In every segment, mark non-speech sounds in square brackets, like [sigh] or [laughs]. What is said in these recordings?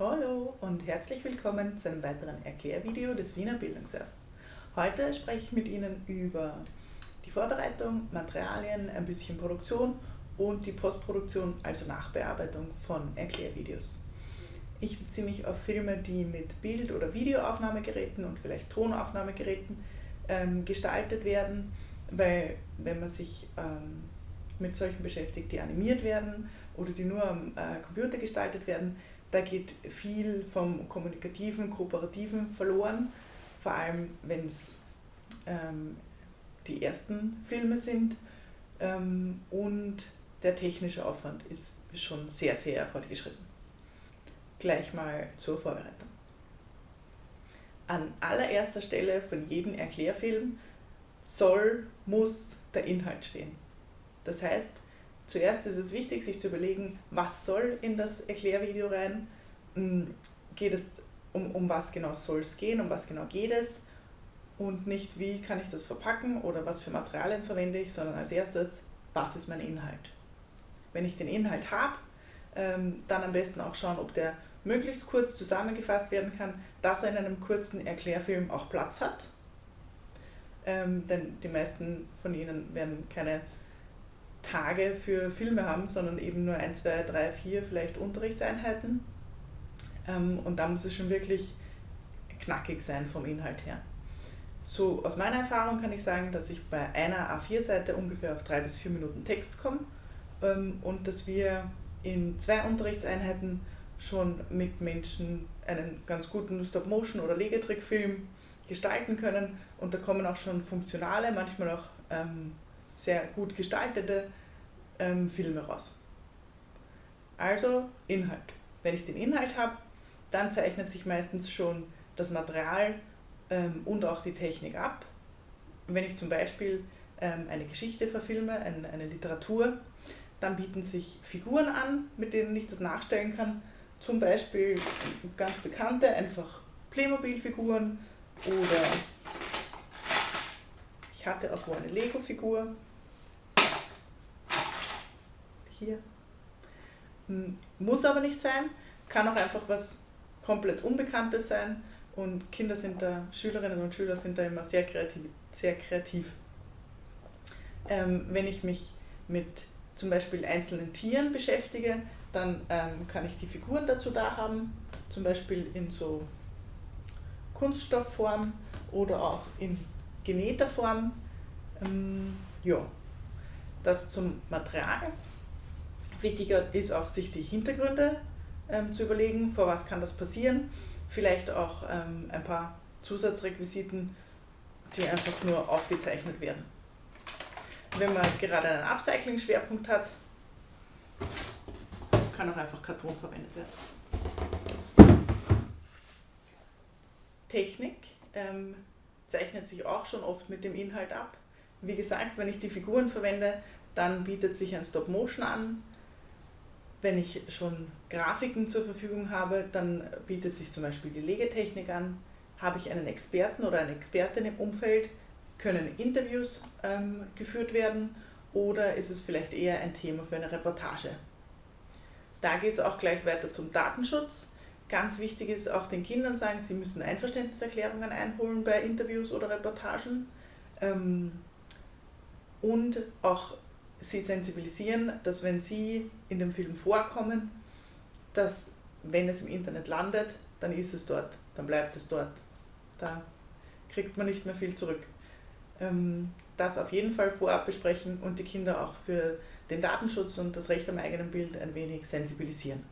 Hallo und herzlich willkommen zu einem weiteren Erklärvideo des Wiener Bildungsservice. Heute spreche ich mit Ihnen über die Vorbereitung, Materialien, ein bisschen Produktion und die Postproduktion, also Nachbearbeitung von Erklärvideos. Ich beziehe mich auf Filme, die mit Bild- oder Videoaufnahmegeräten und vielleicht Tonaufnahmegeräten ähm, gestaltet werden, weil wenn man sich ähm, mit solchen beschäftigt, die animiert werden oder die nur am äh, Computer gestaltet werden, da geht viel vom kommunikativen, kooperativen verloren, vor allem wenn es ähm, die ersten Filme sind ähm, und der technische Aufwand ist schon sehr, sehr fortgeschritten. Gleich mal zur Vorbereitung. An allererster Stelle von jedem Erklärfilm soll, muss der Inhalt stehen. Das heißt, zuerst ist es wichtig, sich zu überlegen, was soll in das Erklärvideo rein, hm, geht es um, um was genau soll es gehen, um was genau geht es und nicht wie kann ich das verpacken oder was für Materialien verwende ich, sondern als erstes, was ist mein Inhalt. Wenn ich den Inhalt habe, ähm, dann am besten auch schauen, ob der möglichst kurz zusammengefasst werden kann, dass er in einem kurzen Erklärfilm auch Platz hat. Ähm, denn die meisten von Ihnen werden keine Tage für Filme haben, sondern eben nur ein, zwei, drei, vier vielleicht Unterrichtseinheiten. Ähm, und da muss es schon wirklich knackig sein vom Inhalt her. So aus meiner Erfahrung kann ich sagen, dass ich bei einer A4-Seite ungefähr auf drei bis vier Minuten Text komme ähm, und dass wir in zwei Unterrichtseinheiten schon mit Menschen einen ganz guten Stop-Motion- oder Legetrickfilm gestalten können und da kommen auch schon funktionale, manchmal auch ähm, sehr gut gestaltete ähm, Filme raus. Also Inhalt. Wenn ich den Inhalt habe, dann zeichnet sich meistens schon das Material ähm, und auch die Technik ab. Wenn ich zum Beispiel ähm, eine Geschichte verfilme, ein, eine Literatur, dann bieten sich Figuren an, mit denen ich das nachstellen kann. Zum Beispiel ganz bekannte, einfach Playmobil-Figuren oder ich hatte auch wo eine Lego-Figur, hier. Muss aber nicht sein, kann auch einfach was komplett Unbekanntes sein und Kinder sind da, Schülerinnen und Schüler sind da immer sehr kreativ. Sehr kreativ. Ähm, wenn ich mich mit zum Beispiel einzelnen Tieren beschäftige, dann ähm, kann ich die Figuren dazu da haben, zum Beispiel in so Kunststoffform oder auch in genähter Form. Ähm, ja, das zum Material. Wichtiger ist auch, sich die Hintergründe ähm, zu überlegen, vor was kann das passieren. Vielleicht auch ähm, ein paar Zusatzrequisiten, die einfach nur aufgezeichnet werden. Wenn man gerade einen Upcycling-Schwerpunkt hat, kann auch einfach Karton verwendet werden. Technik ähm, zeichnet sich auch schon oft mit dem Inhalt ab. Wie gesagt, wenn ich die Figuren verwende, dann bietet sich ein Stop-Motion an, wenn ich schon Grafiken zur Verfügung habe, dann bietet sich zum Beispiel die Legetechnik an. Habe ich einen Experten oder eine Expertin im Umfeld, können Interviews ähm, geführt werden oder ist es vielleicht eher ein Thema für eine Reportage. Da geht es auch gleich weiter zum Datenschutz. Ganz wichtig ist auch den Kindern sagen, sie müssen Einverständniserklärungen einholen bei Interviews oder Reportagen. Ähm, und auch sie sensibilisieren, dass wenn sie in dem Film vorkommen, dass wenn es im Internet landet, dann ist es dort, dann bleibt es dort. Da kriegt man nicht mehr viel zurück. Ähm, das auf jeden Fall vorab besprechen und die Kinder auch für den Datenschutz und das Recht am eigenen Bild ein wenig sensibilisieren.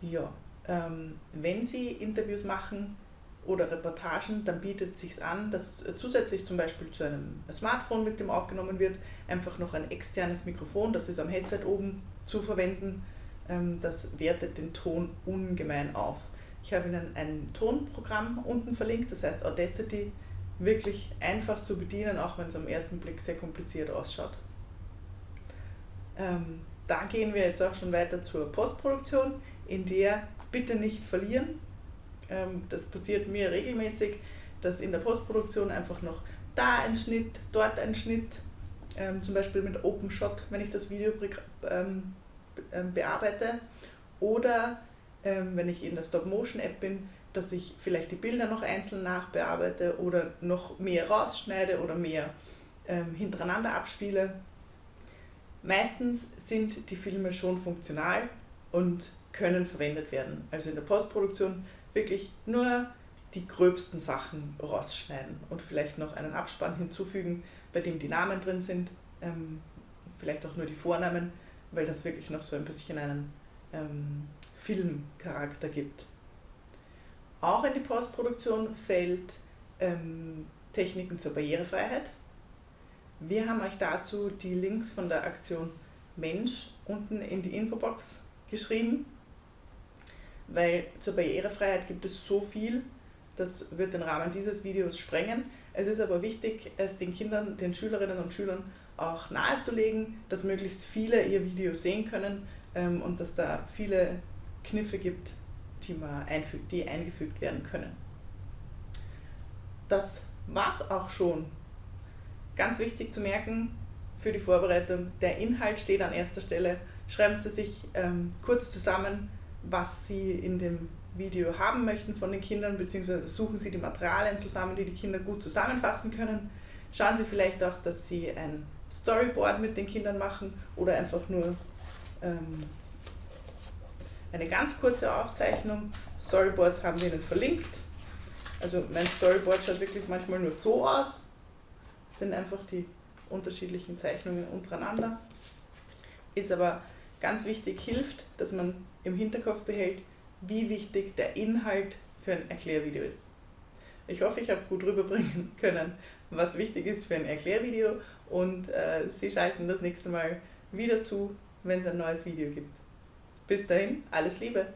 Ja, ähm, wenn Sie Interviews machen, oder Reportagen, dann bietet es sich an, dass zusätzlich zum Beispiel zu einem Smartphone, mit dem aufgenommen wird, einfach noch ein externes Mikrofon, das ist am Headset oben zu verwenden. Ähm, das wertet den Ton ungemein auf. Ich habe Ihnen ein Tonprogramm unten verlinkt, das heißt Audacity, wirklich einfach zu bedienen, auch wenn es am ersten Blick sehr kompliziert ausschaut. Ähm, da gehen wir jetzt auch schon weiter zur Postproduktion, in der bitte nicht verlieren, das passiert mir regelmäßig, dass in der Postproduktion einfach noch da ein Schnitt, dort ein Schnitt, ähm, zum Beispiel mit OpenShot, wenn ich das Video ähm, bearbeite Oder ähm, wenn ich in der Stop-Motion-App bin, dass ich vielleicht die Bilder noch einzeln nachbearbeite oder noch mehr rausschneide oder mehr ähm, hintereinander abspiele. Meistens sind die Filme schon funktional und können verwendet werden. Also in der Postproduktion wirklich nur die gröbsten Sachen rausschneiden und vielleicht noch einen Abspann hinzufügen, bei dem die Namen drin sind, ähm, vielleicht auch nur die Vornamen, weil das wirklich noch so ein bisschen einen ähm, Filmcharakter gibt. Auch in die Postproduktion fällt ähm, Techniken zur Barrierefreiheit. Wir haben euch dazu die Links von der Aktion Mensch unten in die Infobox geschrieben, weil zur Barrierefreiheit gibt es so viel, das wird den Rahmen dieses Videos sprengen. Es ist aber wichtig, es den Kindern, den Schülerinnen und Schülern auch nahezulegen, dass möglichst viele ihr Video sehen können ähm, und dass da viele Kniffe gibt, die, man einfügt, die eingefügt werden können. Das war's auch schon. Ganz wichtig zu merken für die Vorbereitung, der Inhalt steht an erster Stelle. Schreiben Sie sich ähm, kurz zusammen, was Sie in dem Video haben möchten von den Kindern, beziehungsweise suchen Sie die Materialien zusammen, die die Kinder gut zusammenfassen können. Schauen Sie vielleicht auch, dass Sie ein Storyboard mit den Kindern machen oder einfach nur ähm, eine ganz kurze Aufzeichnung. Storyboards haben wir Ihnen verlinkt. Also mein Storyboard schaut wirklich manchmal nur so aus. Das sind einfach die unterschiedlichen Zeichnungen untereinander. Ist aber ganz wichtig, hilft, dass man im Hinterkopf behält, wie wichtig der Inhalt für ein Erklärvideo ist. Ich hoffe, ich habe gut rüberbringen [laughs] können, was wichtig ist für ein Erklärvideo und äh, Sie schalten das nächste Mal wieder zu, wenn es ein neues Video gibt. Bis dahin, alles Liebe!